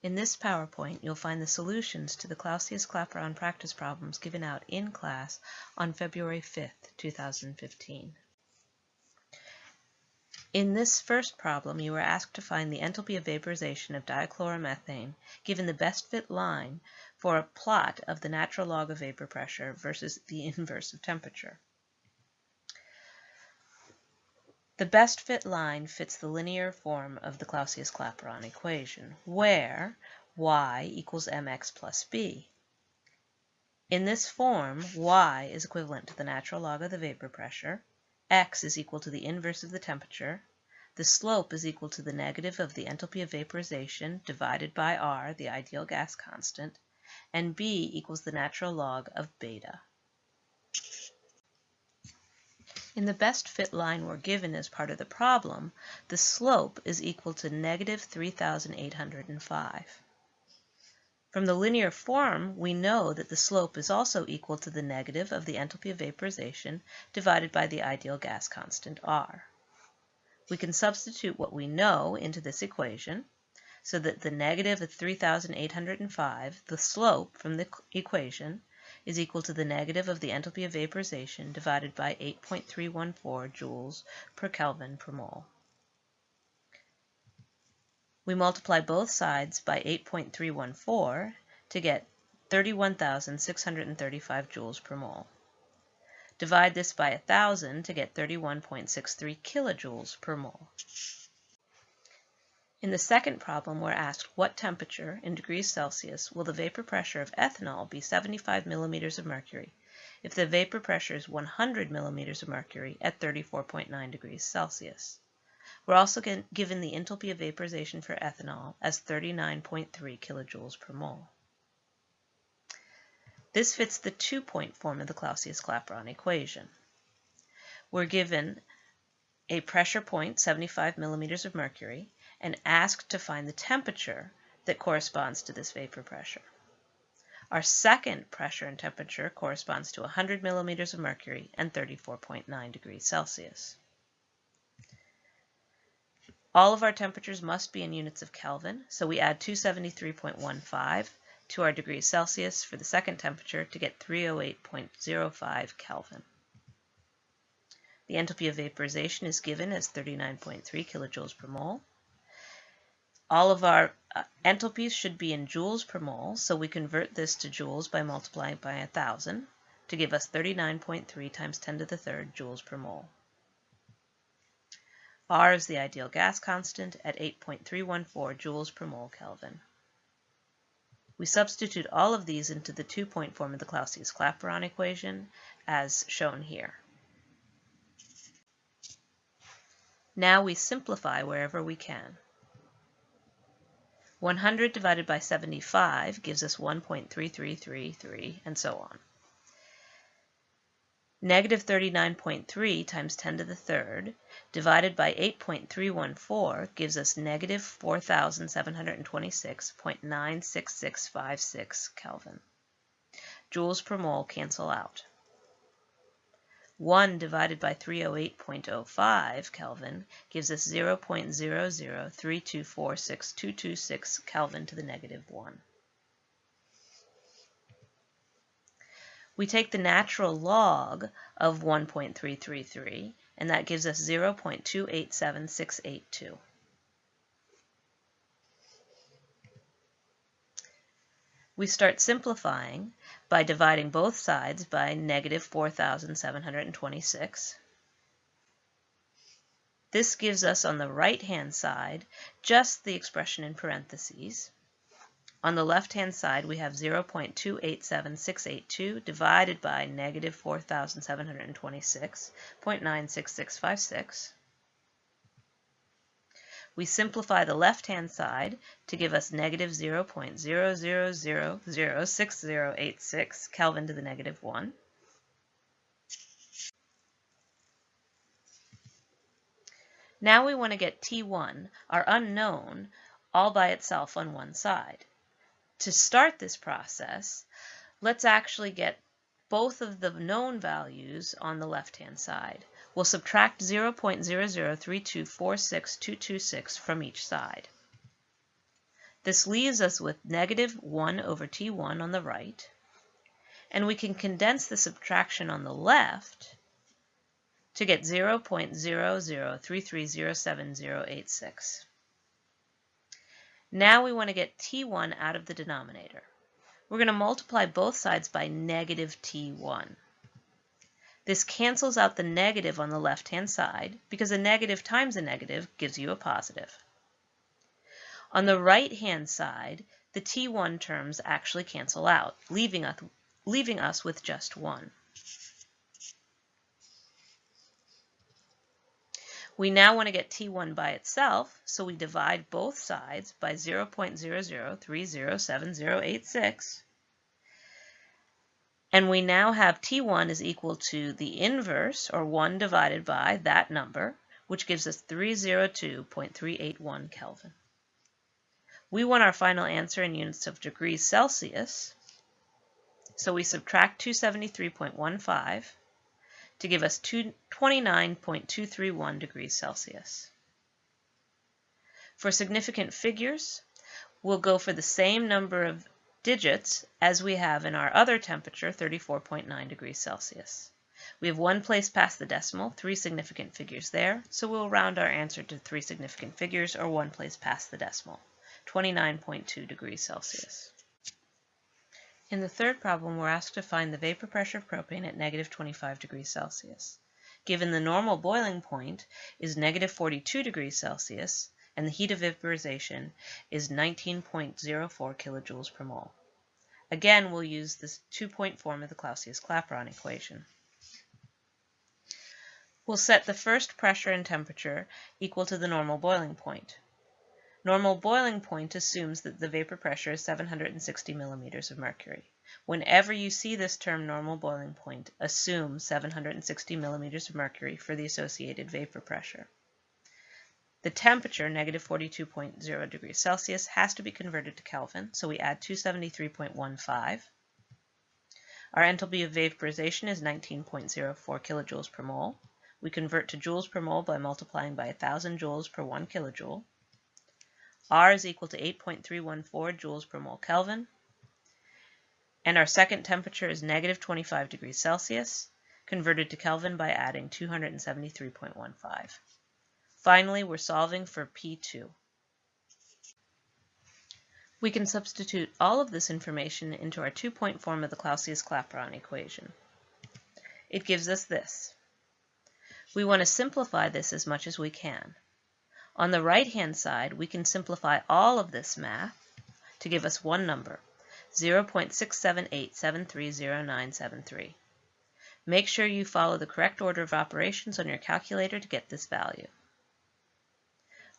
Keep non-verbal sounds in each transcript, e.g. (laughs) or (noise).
In this PowerPoint, you'll find the solutions to the Clausius-Clapeyron practice problems given out in class on February 5th, 2015. In this first problem, you were asked to find the enthalpy of vaporization of dichloromethane given the best fit line for a plot of the natural log of vapor pressure versus the (laughs) inverse of temperature. The best fit line fits the linear form of the Clausius-Clapeyron equation, where y equals mx plus b. In this form, y is equivalent to the natural log of the vapor pressure, x is equal to the inverse of the temperature, the slope is equal to the negative of the enthalpy of vaporization divided by r, the ideal gas constant, and b equals the natural log of beta. In the best fit line we're given as part of the problem, the slope is equal to negative 3,805. From the linear form, we know that the slope is also equal to the negative of the enthalpy of vaporization divided by the ideal gas constant, R. We can substitute what we know into this equation, so that the negative of 3,805, the slope from the equation, is equal to the negative of the enthalpy of vaporization divided by 8.314 joules per Kelvin per mole. We multiply both sides by 8.314 to get 31,635 joules per mole. Divide this by 1,000 to get 31.63 kilojoules per mole. In the second problem, we're asked what temperature, in degrees Celsius, will the vapor pressure of ethanol be 75 millimeters of mercury if the vapor pressure is 100 millimeters of mercury at 34.9 degrees Celsius. We're also given the enthalpy of vaporization for ethanol as 39.3 kilojoules per mole. This fits the two-point form of the Clausius-Clapeyron equation. We're given a pressure point, 75 millimeters of mercury, and asked to find the temperature that corresponds to this vapor pressure. Our second pressure and temperature corresponds to 100 millimeters of mercury and 34.9 degrees Celsius. All of our temperatures must be in units of Kelvin, so we add 273.15 to our degrees Celsius for the second temperature to get 308.05 Kelvin. The enthalpy of vaporization is given as 39.3 kilojoules per mole. All of our uh, enthalpies should be in joules per mole, so we convert this to joules by multiplying by 1,000 to give us 39.3 times 10 to the third joules per mole. R is the ideal gas constant at 8.314 joules per mole Kelvin. We substitute all of these into the two-point form of the Clausius-Clapeyron equation, as shown here. Now we simplify wherever we can. 100 divided by 75 gives us 1.3333, and so on. Negative 39.3 times 10 to the third divided by 8.314 gives us negative 4,726.96656 Kelvin. Joules per mole cancel out. 1 divided by 308.05 Kelvin gives us 0.003246226 Kelvin to the negative 1. We take the natural log of 1.333, and that gives us 0.287682. We start simplifying by dividing both sides by negative 4,726. This gives us on the right-hand side just the expression in parentheses. On the left-hand side, we have 0.287682 divided by negative 4,726.96656. We simplify the left-hand side to give us negative 0.00006086 Kelvin to the negative 1. Now we want to get T1, our unknown, all by itself on one side. To start this process, let's actually get both of the known values on the left-hand side. We'll subtract 0.0032462226 from each side. This leaves us with negative 1 over T1 on the right, and we can condense the subtraction on the left to get 0.003307086. Now we want to get T1 out of the denominator. We're going to multiply both sides by negative T1. This cancels out the negative on the left-hand side because a negative times a negative gives you a positive. On the right-hand side, the T1 terms actually cancel out, leaving us, leaving us with just 1. We now want to get T1 by itself, so we divide both sides by 0.00307086. And we now have T1 is equal to the inverse, or 1 divided by that number, which gives us 302.381 Kelvin. We want our final answer in units of degrees Celsius, so we subtract 273.15 to give us 29.231 degrees Celsius. For significant figures, we'll go for the same number of digits as we have in our other temperature, 34.9 degrees Celsius. We have one place past the decimal, three significant figures there, so we'll round our answer to three significant figures or one place past the decimal, 29.2 degrees Celsius. In the third problem, we're asked to find the vapor pressure of propane at negative 25 degrees Celsius. Given the normal boiling point is negative 42 degrees Celsius, and the heat of vaporization is 19.04 kilojoules per mole. Again, we'll use this two-point form of the Clausius-Clapeyron equation. We'll set the first pressure and temperature equal to the normal boiling point. Normal boiling point assumes that the vapor pressure is 760 millimeters of mercury. Whenever you see this term normal boiling point, assume 760 millimeters of mercury for the associated vapor pressure. The temperature, negative 42.0 degrees Celsius, has to be converted to Kelvin, so we add 273.15. Our enthalpy of vaporization is 19.04 kilojoules per mole. We convert to joules per mole by multiplying by 1,000 joules per 1 kilojoule. R is equal to 8.314 joules per mole Kelvin. And our second temperature is negative 25 degrees Celsius, converted to Kelvin by adding 273.15. Finally, we're solving for P2. We can substitute all of this information into our two-point form of the Clausius-Clapeyron equation. It gives us this. We want to simplify this as much as we can. On the right-hand side, we can simplify all of this math to give us one number, 0.678730973. Make sure you follow the correct order of operations on your calculator to get this value.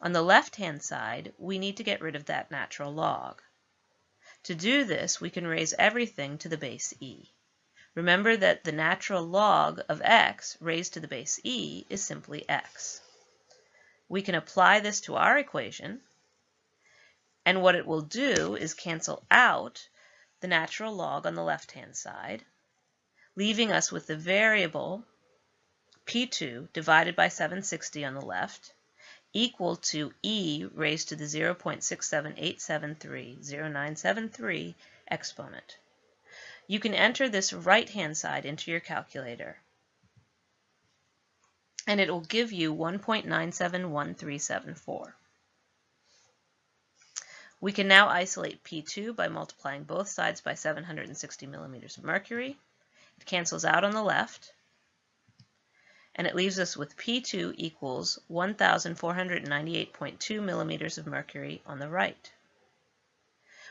On the left-hand side, we need to get rid of that natural log. To do this, we can raise everything to the base e. Remember that the natural log of x raised to the base e is simply x we can apply this to our equation, and what it will do is cancel out the natural log on the left-hand side, leaving us with the variable P2 divided by 760 on the left equal to e raised to the 0.678730973 exponent. You can enter this right-hand side into your calculator and it will give you 1.971374. We can now isolate P2 by multiplying both sides by 760 millimeters of mercury. It cancels out on the left, and it leaves us with P2 equals 1,498.2 millimeters of mercury on the right.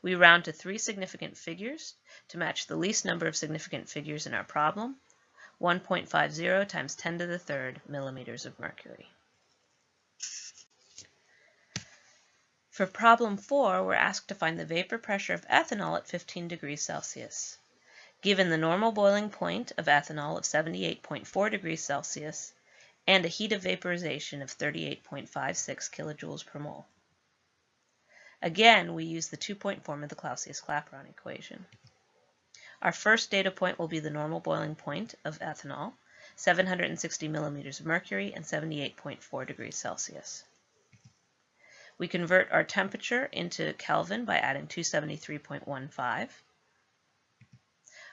We round to three significant figures to match the least number of significant figures in our problem, 1.50 times 10 to the third millimeters of mercury. For problem 4, we're asked to find the vapor pressure of ethanol at 15 degrees Celsius. Given the normal boiling point of ethanol of 78.4 degrees Celsius and a heat of vaporization of 38.56 kilojoules per mole. Again, we use the two-point form of the Clausius-Clapeyron equation. Our first data point will be the normal boiling point of ethanol, 760 millimeters of mercury and 78.4 degrees Celsius. We convert our temperature into Kelvin by adding 273.15.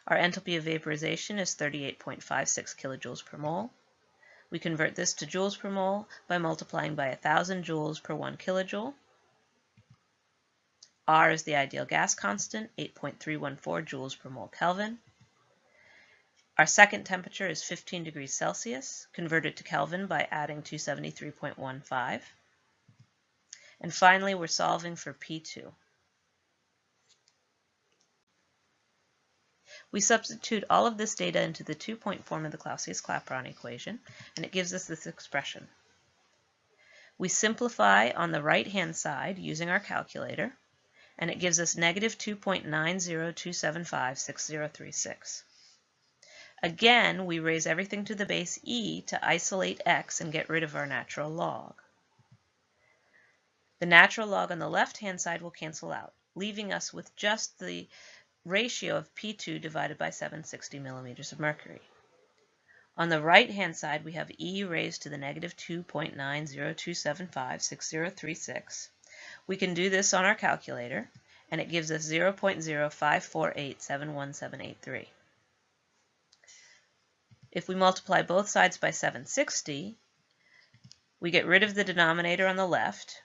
Our enthalpy of vaporization is 38.56 kilojoules per mole. We convert this to joules per mole by multiplying by 1,000 joules per 1 kilojoule. R is the ideal gas constant, 8.314 joules per mole Kelvin. Our second temperature is 15 degrees Celsius, converted to Kelvin by adding 273.15. And finally, we're solving for P2. We substitute all of this data into the two-point form of the Clausius-Clapeyron equation, and it gives us this expression. We simplify on the right-hand side using our calculator, and it gives us negative 2.902756036. Again, we raise everything to the base e to isolate x and get rid of our natural log. The natural log on the left-hand side will cancel out, leaving us with just the ratio of P2 divided by 760 millimeters of mercury. On the right-hand side, we have e raised to the negative 2.902756036. We can do this on our calculator, and it gives us 0.054871783. If we multiply both sides by 760, we get rid of the denominator on the left,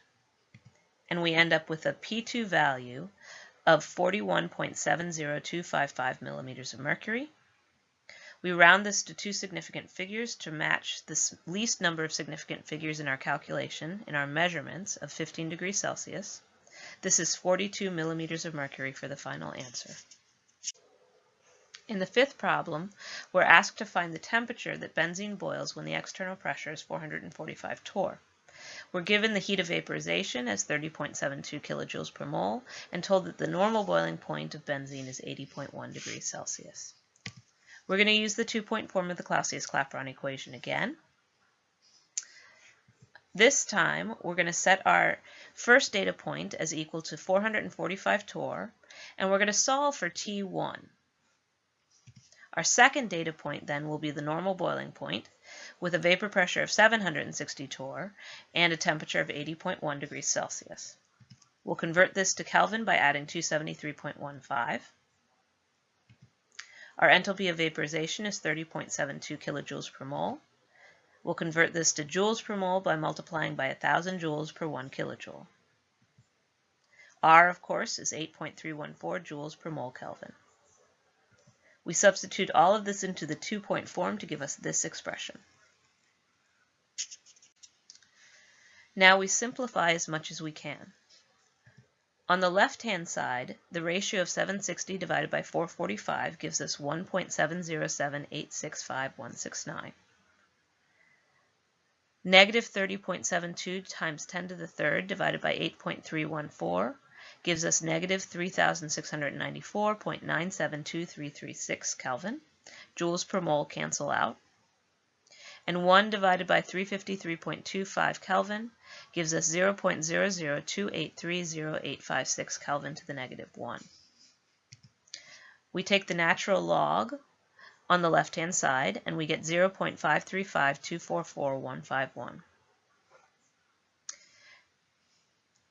and we end up with a P2 value of 41.70255 millimeters of mercury. We round this to two significant figures to match the least number of significant figures in our calculation in our measurements of 15 degrees Celsius. This is 42 millimeters of mercury for the final answer. In the fifth problem, we're asked to find the temperature that benzene boils when the external pressure is 445 torr. We're given the heat of vaporization as 30.72 kilojoules per mole and told that the normal boiling point of benzene is 80.1 degrees Celsius. We're going to use the two-point form of the Clausius-Clapeyron equation again. This time, we're going to set our first data point as equal to 445 torr, and we're going to solve for T1. Our second data point then will be the normal boiling point with a vapor pressure of 760 torr and a temperature of 80.1 degrees Celsius. We'll convert this to Kelvin by adding 273.15. Our enthalpy of vaporization is 30.72 kilojoules per mole. We'll convert this to joules per mole by multiplying by 1,000 joules per 1 kilojoule. R, of course, is 8.314 joules per mole Kelvin. We substitute all of this into the two-point form to give us this expression. Now we simplify as much as we can. On the left-hand side, the ratio of 760 divided by 445 gives us 1.707865.169. Negative 30.72 times 10 to the third divided by 8.314 gives us negative 3,694.972336 Kelvin. Joules per mole cancel out. And 1 divided by 353.25 Kelvin gives us 0.002830856 Kelvin to the negative 1. We take the natural log on the left-hand side, and we get 0.535244.151.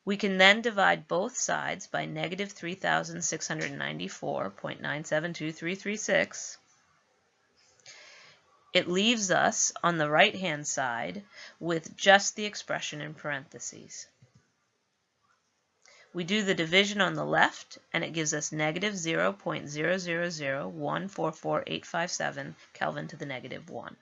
We can then divide both sides by negative 3,694.972336. It leaves us on the right-hand side with just the expression in parentheses. We do the division on the left, and it gives us negative 0.000144857 Kelvin to the negative 1.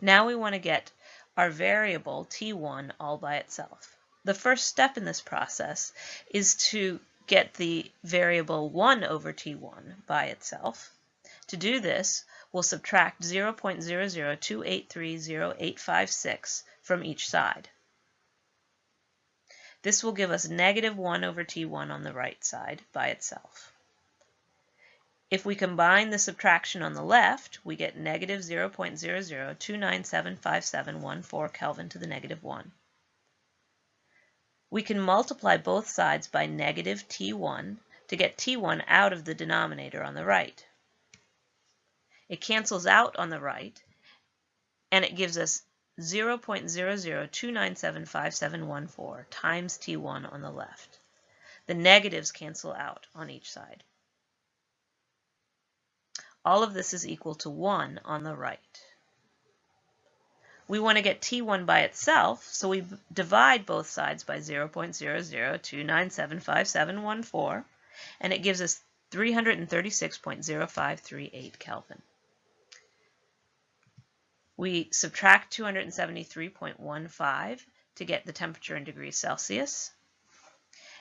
Now we want to get our variable t1 all by itself. The first step in this process is to get the variable 1 over t1 by itself. To do this, we'll subtract 0.002830856 from each side. This will give us negative 1 over t1 on the right side by itself. If we combine the subtraction on the left, we get negative 0.0029757714 Kelvin to the negative 1. We can multiply both sides by negative T1 to get T1 out of the denominator on the right. It cancels out on the right, and it gives us 0.00297571 times T1 on the left. The negatives cancel out on each side. All of this is equal to 1 on the right. We want to get T1 by itself, so we divide both sides by 0.00297571 and it gives us 336.0538 Kelvin. We subtract 273.15 to get the temperature in degrees Celsius.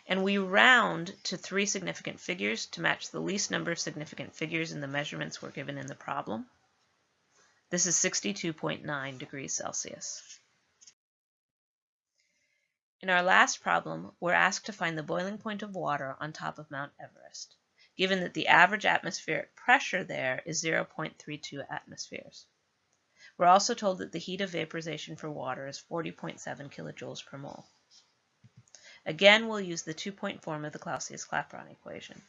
And we round to three significant figures to match the least number of significant figures in the measurements we're given in the problem. This is 62.9 degrees Celsius. In our last problem, we're asked to find the boiling point of water on top of Mount Everest, given that the average atmospheric pressure there is 0.32 atmospheres. We're also told that the heat of vaporization for water is 40.7 kilojoules per mole. Again, we'll use the two-point form of the Clausius-Clapeyron equation.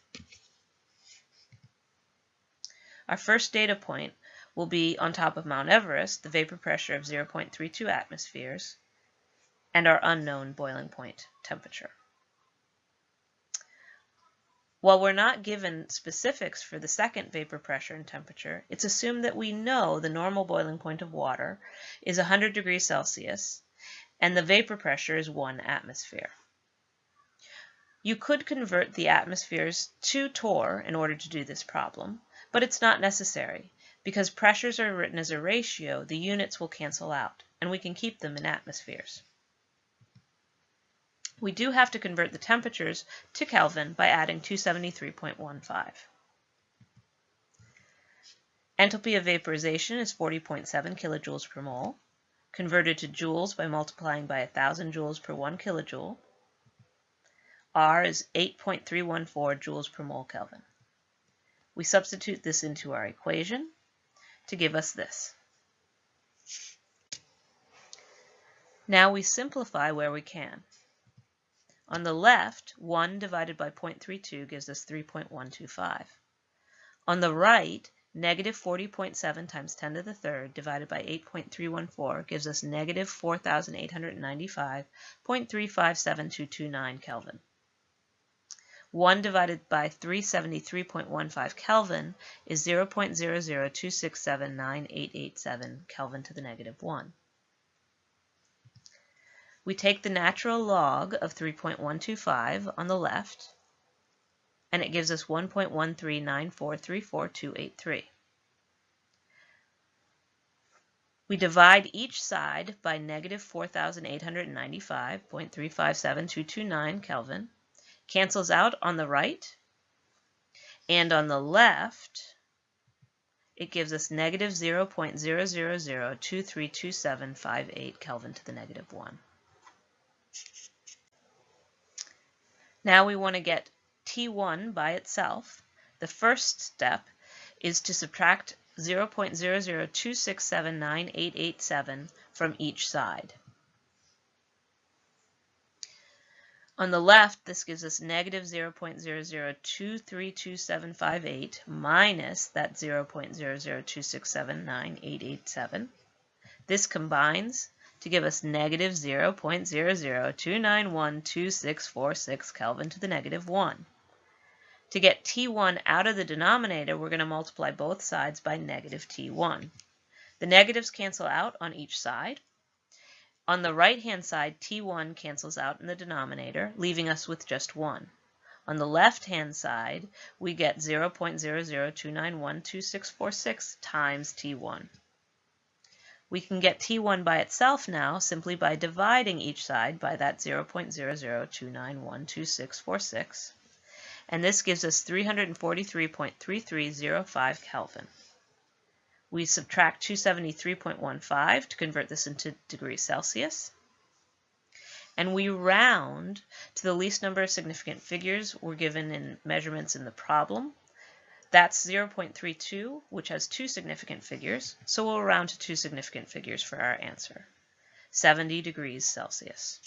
Our first data point will be on top of Mount Everest, the vapor pressure of 0.32 atmospheres, and our unknown boiling point temperature. While we're not given specifics for the second vapor pressure and temperature, it's assumed that we know the normal boiling point of water is 100 degrees Celsius and the vapor pressure is 1 atmosphere. You could convert the atmospheres to torr in order to do this problem, but it's not necessary because pressures are written as a ratio, the units will cancel out, and we can keep them in atmospheres. We do have to convert the temperatures to Kelvin by adding 273.15. Enthalpy of vaporization is 40.7 kilojoules per mole, converted to joules by multiplying by 1,000 joules per 1 kilojoule. R is 8.314 joules per mole Kelvin. We substitute this into our equation, to give us this. Now we simplify where we can. On the left, 1 divided by 0.32 gives us 3.125. On the right, negative 40.7 times 10 to the third divided by 8.314 gives us negative 4,895.357229 Kelvin. 1 divided by 373.15 Kelvin is 0.002679887 Kelvin to the negative 1. We take the natural log of 3.125 on the left, and it gives us 1.139434283. We divide each side by negative 4,895.357229 Kelvin cancels out on the right. And on the left, it gives us negative 0.000232758 Kelvin to the negative 1. Now we want to get T1 by itself. The first step is to subtract 0.002679887 from each side. On the left, this gives us negative 0.0023278 minus that 0.002679887. This combines to give us negative 0.002912646 Kelvin to the negative 1. To get T1 out of the denominator, we're going to multiply both sides by negative T1. The negatives cancel out on each side. On the right-hand side, T1 cancels out in the denominator, leaving us with just 1. On the left-hand side, we get 0.002912646 times T1. We can get T1 by itself now simply by dividing each side by that 0.002912646. And this gives us 343.3305 Kelvin. We subtract 273.15 to convert this into degrees Celsius. And we round to the least number of significant figures we're given in measurements in the problem. That's 0.32, which has two significant figures, so we'll round to two significant figures for our answer, 70 degrees Celsius.